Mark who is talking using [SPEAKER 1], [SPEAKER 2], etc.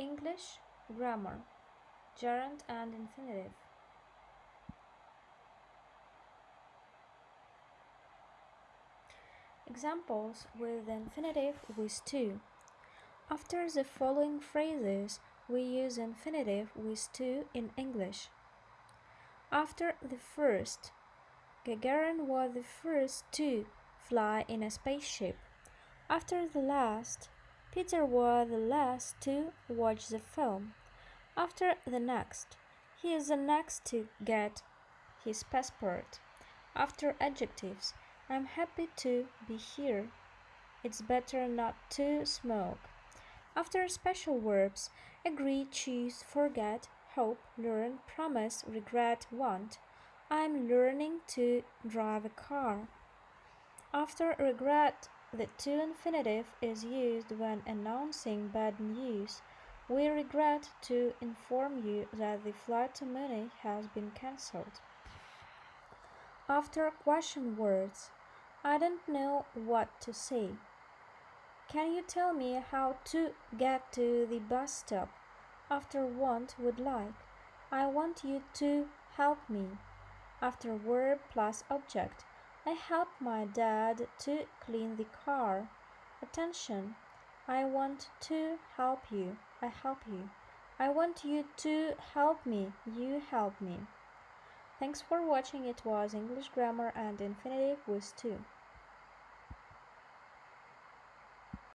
[SPEAKER 1] English grammar, gerund and infinitive. Examples with infinitive with to. After the following phrases, we use infinitive with to in English. After the first, Gagarin was the first to fly in a spaceship. After the last, Peter was the last to watch the film. After the next, he is the next to get his passport. After adjectives, I'm happy to be here. It's better not to smoke. After special verbs, agree, choose, forget, hope, learn, promise, regret, want. I'm learning to drive a car. After regret, the to infinitive is used when announcing bad news. We regret to inform you that the flight to Munich has been cancelled. After question words, I don't know what to say. Can you tell me how to get to the bus stop? After want would like. I want you to help me. After verb plus object, I help my dad to clean the car. Attention, I want to help you. I help you. I want you to help me. You help me. Thanks for watching. It was English grammar and infinitive with to.